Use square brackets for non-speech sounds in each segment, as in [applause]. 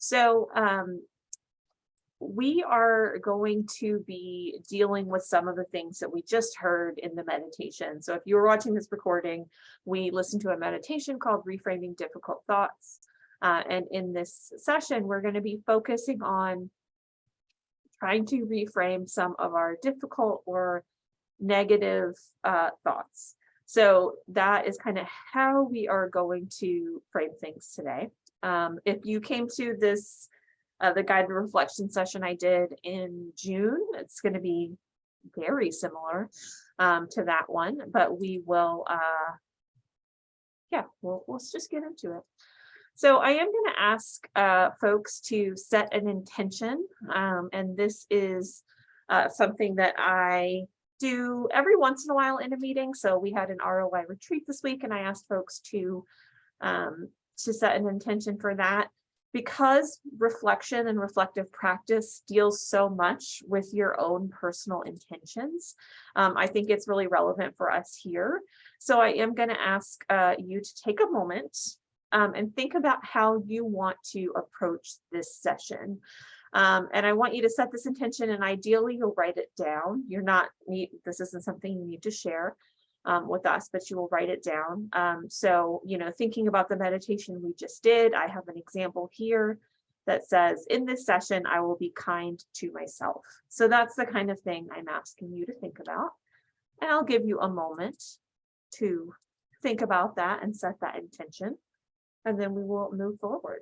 So um, we are going to be dealing with some of the things that we just heard in the meditation. So if you were watching this recording, we listened to a meditation called Reframing Difficult Thoughts. Uh, and in this session, we're going to be focusing on trying to reframe some of our difficult or negative uh, thoughts. So that is kind of how we are going to frame things today. Um, if you came to this uh, the guided reflection session I did in June. It's going to be very similar um, to that one, but we will, uh, yeah, we'll, let's just get into it. So I am going to ask uh, folks to set an intention, um, and this is uh, something that I do every once in a while in a meeting. So we had an ROI retreat this week, and I asked folks to um, to set an intention for that because reflection and reflective practice deals so much with your own personal intentions, um, I think it's really relevant for us here. So I am going to ask uh, you to take a moment um, and think about how you want to approach this session. Um, and I want you to set this intention and ideally you'll write it down. You're not need, this isn't something you need to share um, with us, but you will write it down. Um, so, you know, thinking about the meditation we just did, I have an example here that says, in this session, I will be kind to myself. So that's the kind of thing I'm asking you to think about. And I'll give you a moment to think about that and set that intention, and then we will move forward.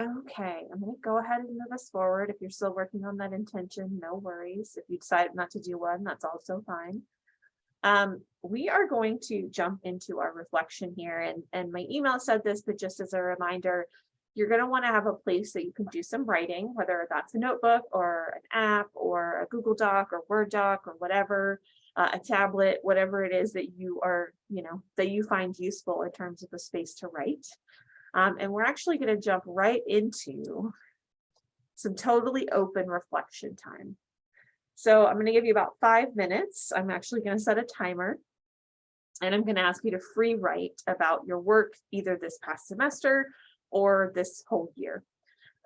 Okay, I'm gonna go ahead and move us forward. If you're still working on that intention, no worries. If you decide not to do one, that's also fine. Um, we are going to jump into our reflection here and, and my email said this, but just as a reminder, you're gonna wanna have a place that you can do some writing, whether that's a notebook or an app or a Google Doc or Word doc or whatever, uh, a tablet, whatever it is that you are, you know, that you find useful in terms of a space to write. Um, and we're actually going to jump right into some totally open reflection time. So I'm going to give you about five minutes. I'm actually going to set a timer. And I'm going to ask you to free write about your work either this past semester or this whole year.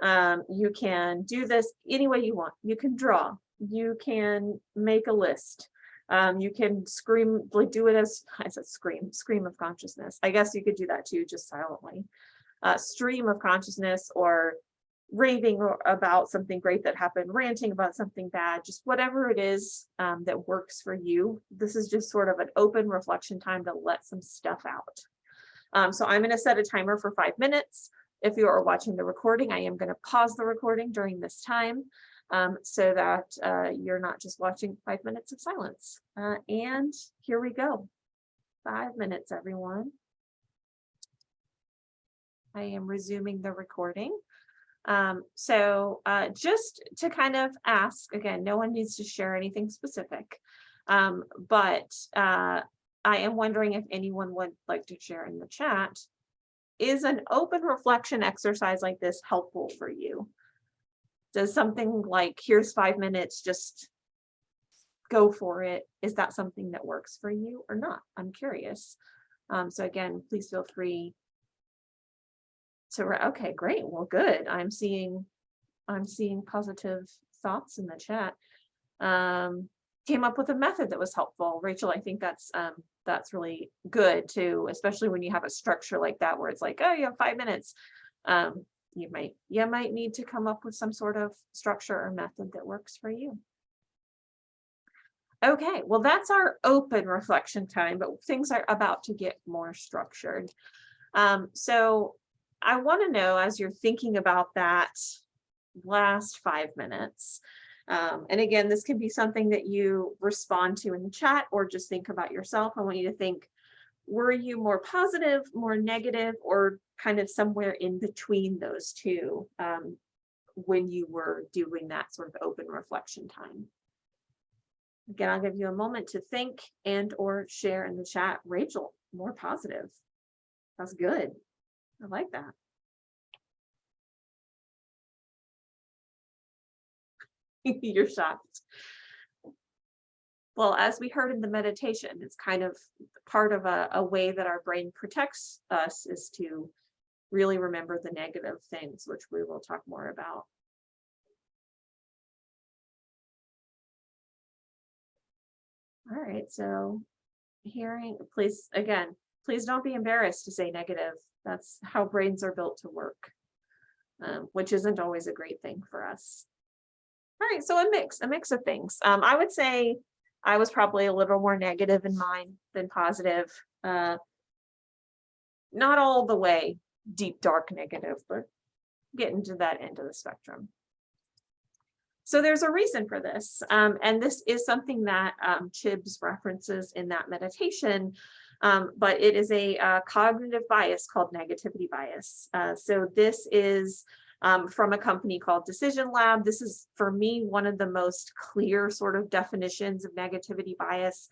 Um, you can do this any way you want. You can draw. You can make a list. Um, you can scream, like do it as I said, scream, scream of consciousness. I guess you could do that too, just silently uh, stream of consciousness or raving about something great that happened, ranting about something bad, just whatever it is um, that works for you. This is just sort of an open reflection time to let some stuff out. Um, so I'm going to set a timer for five minutes. If you are watching the recording, I am going to pause the recording during this time um, so that uh, you're not just watching five minutes of silence. Uh, and here we go. Five minutes, everyone. I am resuming the recording. Um, so uh, just to kind of ask, again, no one needs to share anything specific, um, but uh, I am wondering if anyone would like to share in the chat. Is an open reflection exercise like this helpful for you? Does something like, here's five minutes, just go for it. Is that something that works for you or not? I'm curious. Um, so again, please feel free so we're okay, great. Well, good. I'm seeing, I'm seeing positive thoughts in the chat. Um, came up with a method that was helpful. Rachel, I think that's um, that's really good too, especially when you have a structure like that where it's like, oh, you have five minutes. Um, you might you might need to come up with some sort of structure or method that works for you. Okay, well, that's our open reflection time, but things are about to get more structured. Um, so I want to know as you're thinking about that last five minutes, um, and again, this can be something that you respond to in the chat or just think about yourself. I want you to think, were you more positive, more negative, or kind of somewhere in between those two? Um, when you were doing that sort of open reflection time. Again, I'll give you a moment to think and or share in the chat. Rachel, more positive. That's good. I like that. [laughs] You're shocked. Well, as we heard in the meditation, it's kind of part of a, a way that our brain protects us is to really remember the negative things, which we will talk more about. All right, so hearing, please, again, please don't be embarrassed to say negative. That's how brains are built to work, um, which isn't always a great thing for us. All right, so a mix, a mix of things. Um, I would say I was probably a little more negative in mine than positive. Uh, not all the way deep, dark negative, but getting to that end of the spectrum. So there's a reason for this. Um, and this is something that um, Chibs references in that meditation, um, but it is a, uh, cognitive bias called negativity bias. Uh, so this is um, from a company called Decision Lab. This is, for me, one of the most clear sort of definitions of negativity bias.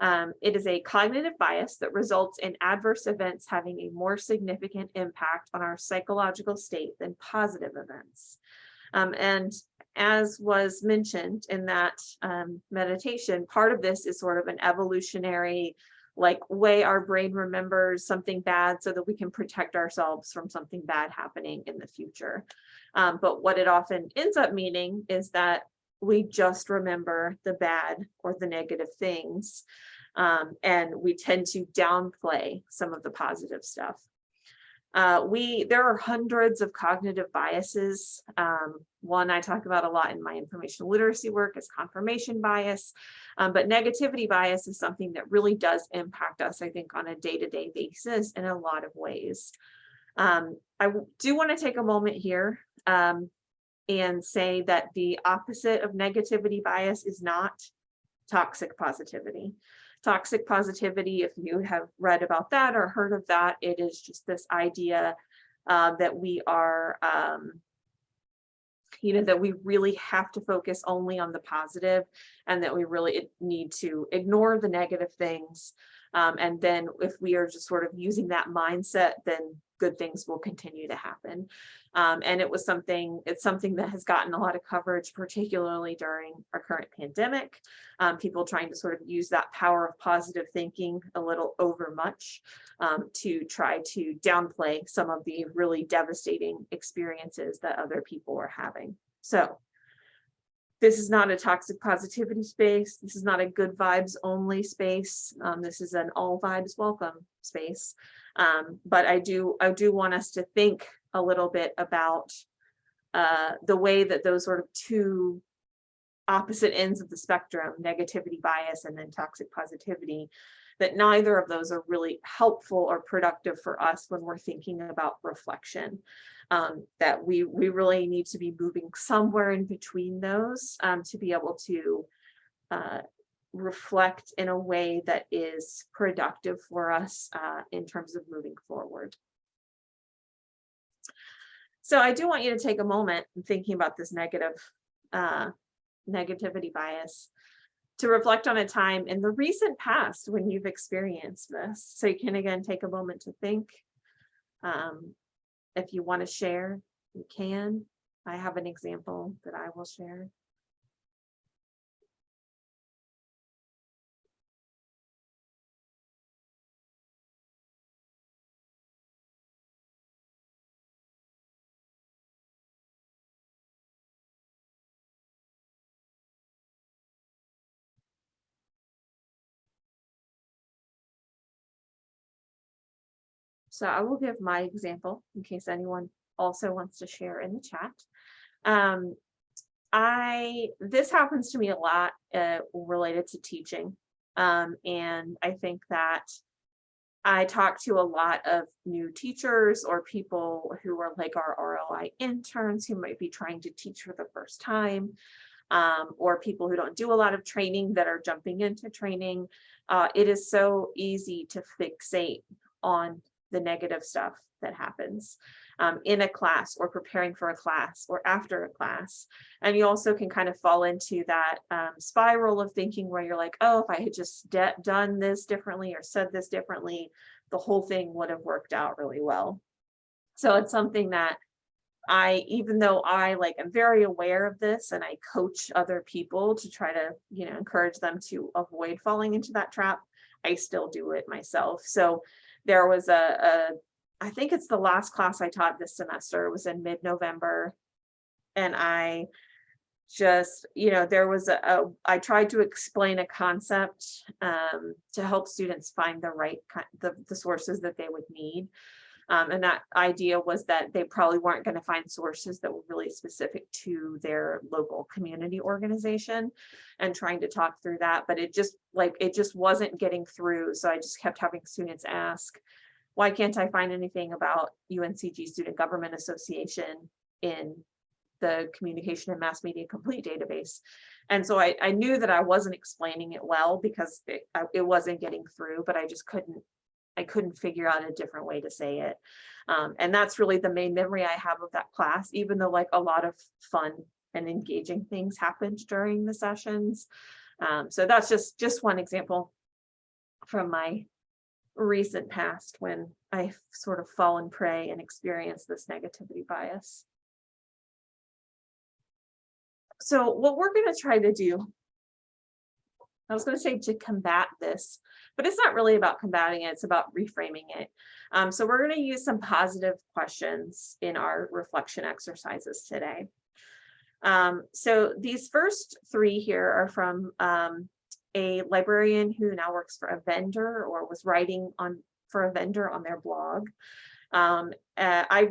Um, it is a cognitive bias that results in adverse events having a more significant impact on our psychological state than positive events. Um, and as was mentioned in that um, meditation, part of this is sort of an evolutionary like way our brain remembers something bad so that we can protect ourselves from something bad happening in the future. Um, but what it often ends up meaning is that we just remember the bad or the negative things. Um, and we tend to downplay some of the positive stuff. Uh, we there are hundreds of cognitive biases. Um, one I talk about a lot in my information literacy work is confirmation bias, um, but negativity bias is something that really does impact us, I think, on a day-to-day -day basis in a lot of ways. Um, I do want to take a moment here um, and say that the opposite of negativity bias is not toxic positivity toxic positivity, if you have read about that or heard of that, it is just this idea uh, that we are, um, you know, that we really have to focus only on the positive and that we really need to ignore the negative things. Um, and then if we are just sort of using that mindset, then good things will continue to happen. Um, and it was something, it's something that has gotten a lot of coverage, particularly during our current pandemic. Um, people trying to sort of use that power of positive thinking a little over much um, to try to downplay some of the really devastating experiences that other people were having. So this is not a toxic positivity space. This is not a good vibes only space. Um, this is an all vibes welcome space. Um, but I do I do want us to think a little bit about uh, the way that those sort of two opposite ends of the spectrum, negativity bias and then toxic positivity, that neither of those are really helpful or productive for us when we're thinking about reflection. Um, that we, we really need to be moving somewhere in between those um, to be able to uh, reflect in a way that is productive for us uh, in terms of moving forward. So I do want you to take a moment in thinking about this negative uh, negativity bias to reflect on a time in the recent past when you've experienced this. So you can again take a moment to think. Um, if you want to share, you can. I have an example that I will share. So I will give my example in case anyone also wants to share in the chat. Um, I this happens to me a lot uh, related to teaching. Um, and I think that I talk to a lot of new teachers or people who are like our ROI interns who might be trying to teach for the first time um, or people who don't do a lot of training that are jumping into training. Uh, it is so easy to fixate on the negative stuff that happens. um, in a class or preparing for a class or after a class. And you also can kind of fall into that um, spiral of thinking where you're like, oh, if I had just done this differently or said this differently, the whole thing would have worked out really well. So it's something that I, even though I like am very aware of this and I coach other people to try to, you know, encourage them to avoid falling into that trap, I still do it myself. So there was a, a I think it's the last class I taught this semester. It was in mid-November. And I just, you know, there was a, a I tried to explain a concept um, to help students find the right the, the sources that they would need. Um, and that idea was that they probably weren't going to find sources that were really specific to their local community organization and trying to talk through that. But it just like it just wasn't getting through. So I just kept having students ask, why can't I find anything about UNCG Student Government Association in the communication and mass media complete database. And so I, I knew that I wasn't explaining it well because it, it wasn't getting through, but I just couldn't I couldn't figure out a different way to say it. Um, and that's really the main memory I have of that class, even though like a lot of fun and engaging things happened during the sessions. Um, so that's just, just one example from my recent past when I've sort of fallen prey and experienced this negativity bias. So what we're going to try to do I was going to say to combat this, but it's not really about combating it, it's about reframing it. Um, so we're going to use some positive questions in our reflection exercises today. Um, so these first three here are from um, a librarian who now works for a vendor or was writing on for a vendor on their blog. Um, uh, I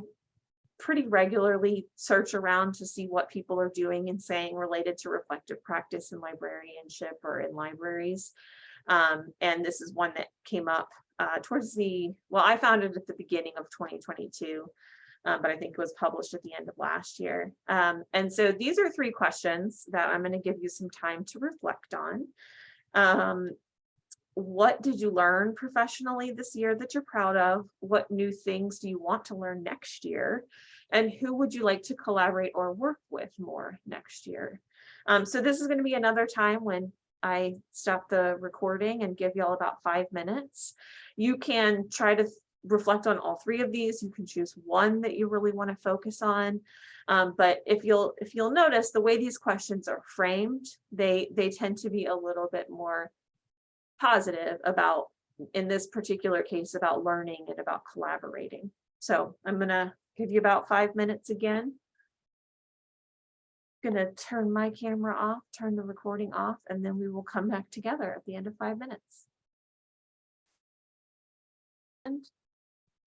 pretty regularly search around to see what people are doing and saying related to reflective practice in librarianship or in libraries. Um, and this is one that came up uh, towards the, well, I found it at the beginning of 2022, um, but I think it was published at the end of last year. Um, and so these are three questions that I'm going to give you some time to reflect on. Um, what did you learn professionally this year that you're proud of? What new things do you want to learn next year? And who would you like to collaborate or work with more next year? Um, so this is going to be another time when I stop the recording and give you all about five minutes. You can try to reflect on all three of these. You can choose one that you really want to focus on. Um, but if you'll if you'll notice the way these questions are framed, they they tend to be a little bit more positive about, in this particular case, about learning and about collaborating. So I'm going to give you about five minutes again. I'm Going to turn my camera off, turn the recording off, and then we will come back together at the end of five minutes. And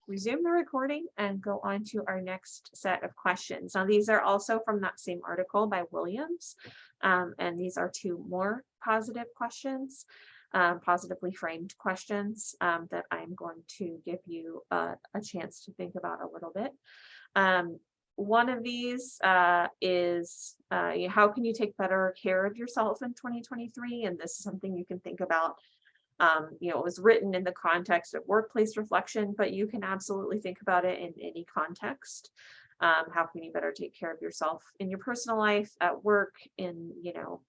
resume the recording and go on to our next set of questions. Now, these are also from that same article by Williams, um, and these are two more positive questions um, positively framed questions um, that I'm going to give you a, a, chance to think about a little bit. Um, one of these uh, is uh, how can you take better care of yourself in 2023? And this is something you can think about. Um, you know, it was written in the context of workplace reflection, but you can absolutely think about it in any context. Um, how can you better take care of yourself in your personal life, at work, in, you know,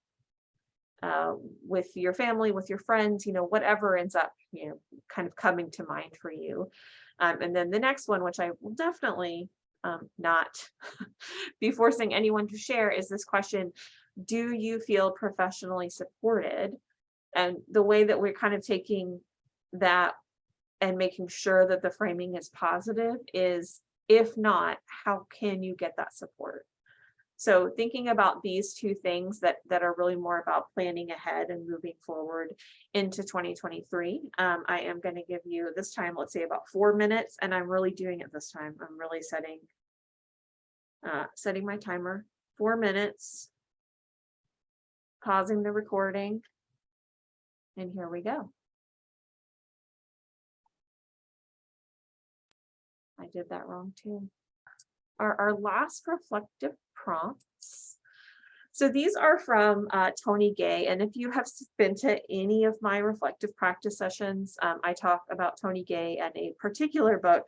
uh, with your family, with your friends, you know, whatever ends up, you know, kind of coming to mind for you. Um, and then the next one, which I will definitely um, not [laughs] be forcing anyone to share is this question, do you feel professionally supported? And the way that we're kind of taking that and making sure that the framing is positive is, if not, how can you get that support? So thinking about these two things that, that are really more about planning ahead and moving forward into 2023, um, I am going to give you this time, let's say about four minutes, and I'm really doing it this time. I'm really setting, uh, setting my timer, four minutes, pausing the recording, and here we go. I did that wrong too. Our, our last reflective prompts. So these are from uh, Tony Ghaye, and if you have been to any of my reflective practice sessions, um, I talk about Tony Ghaye and a particular book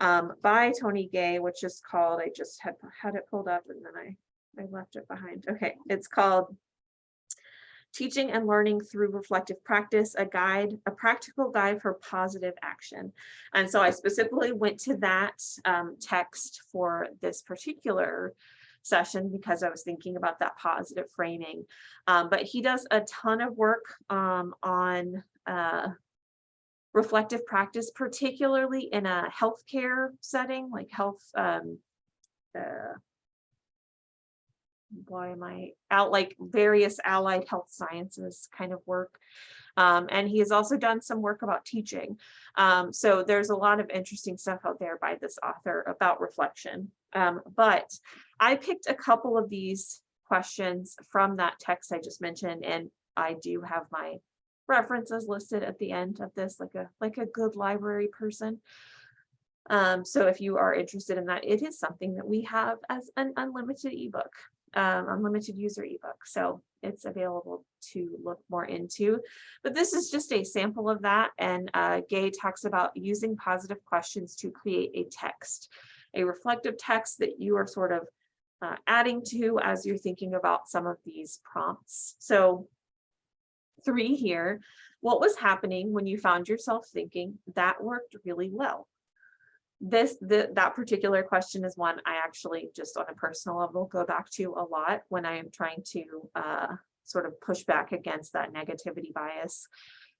um, by Tony Ghaye, which is called, I just had, had it pulled up and then I, I left it behind. Okay, it's called Teaching and Learning Through Reflective Practice, a guide, a practical guide for positive action. And so I specifically went to that um, text for this particular session because I was thinking about that positive framing. Um, but he does a ton of work um, on uh, reflective practice, particularly in a healthcare setting, like health, um, uh, why am I out like various allied health sciences kind of work. Um, and he has also done some work about teaching. Um, so there's a lot of interesting stuff out there by this author about reflection. Um, but I picked a couple of these questions from that text I just mentioned, and I do have my references listed at the end of this, like a like a good library person. Um, so if you are interested in that, it is something that we have as an unlimited ebook, um, unlimited user ebook. So it's available to look more into. But this is just a sample of that. And uh, Ghaye talks about using positive questions to create a text, a reflective text that you are sort of uh, adding to as you're thinking about some of these prompts. So three here, what was happening when you found yourself thinking that worked really well? This, the, that particular question is one I actually just on a personal level go back to a lot when I am trying to uh, sort of push back against that negativity bias.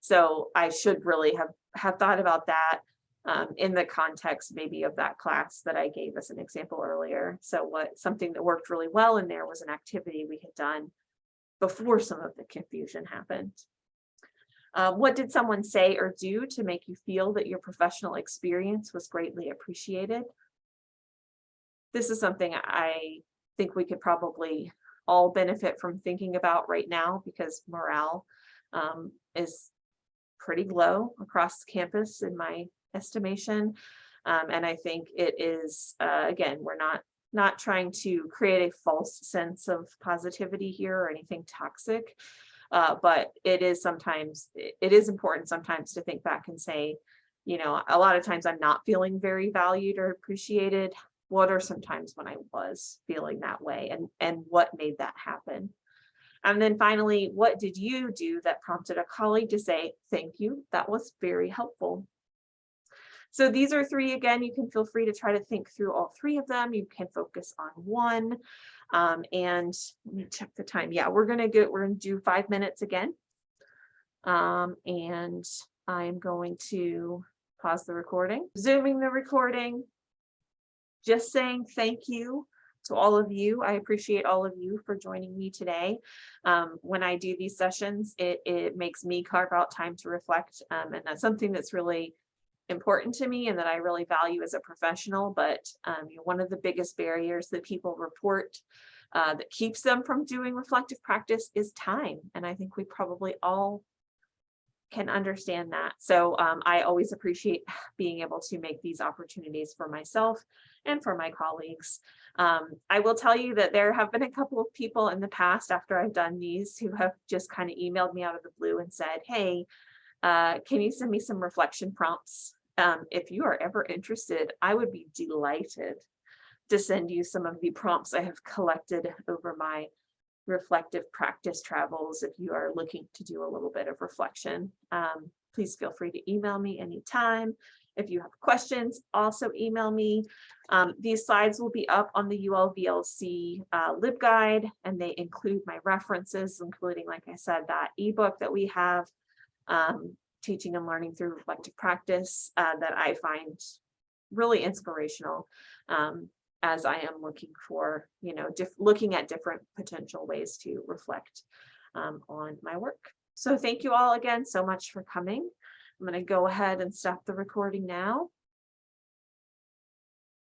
So I should really have, have thought about that um, in the context maybe of that class that I gave as an example earlier. So what something that worked really well in there was an activity we had done before some of the confusion happened. Uh, what did someone say or do to make you feel that your professional experience was greatly appreciated? This is something I think we could probably all benefit from thinking about right now because morale um, is pretty low across campus in my estimation. Um, and I think it is, uh, again, we're not not trying to create a false sense of positivity here or anything toxic. Uh, but it is sometimes, it is important sometimes to think back and say, you know, a lot of times I'm not feeling very valued or appreciated. What are some times when I was feeling that way and, and what made that happen? And then finally, what did you do that prompted a colleague to say, thank you, that was very helpful. So these are three, again, you can feel free to try to think through all three of them. You can focus on one. Um, and let me check the time. Yeah, we're gonna get, we're gonna do five minutes again. Um, and I'm going to pause the recording, zooming the recording, just saying thank you to all of you. I appreciate all of you for joining me today. Um, when I do these sessions, it, it makes me carve out time to reflect. Um, and that's something that's really important to me and that I really value as a professional, but um, you know, one of the biggest barriers that people report uh, that keeps them from doing reflective practice is time. And I think we probably all can understand that. So um, I always appreciate [sighs] being able to make these opportunities for myself and for my colleagues. Um, I will tell you that there have been a couple of people in the past after I've done these who have just kind of emailed me out of the blue and said, hey, uh, can you send me some reflection prompts? Um, if you are ever interested, I would be delighted to send you some of the prompts I have collected over my reflective practice travels if you are looking to do a little bit of reflection. Um, please feel free to email me anytime. If you have questions, also email me. Um, these slides will be up on the ULVLC uh, LibGuide, and they include my references, including, like I said, that ebook that we have, um, teaching and learning through reflective practice uh, that I find really inspirational um, as I am looking for, you know, looking at different potential ways to reflect um, on my work. So thank you all again so much for coming. I'm going to go ahead and stop the recording now.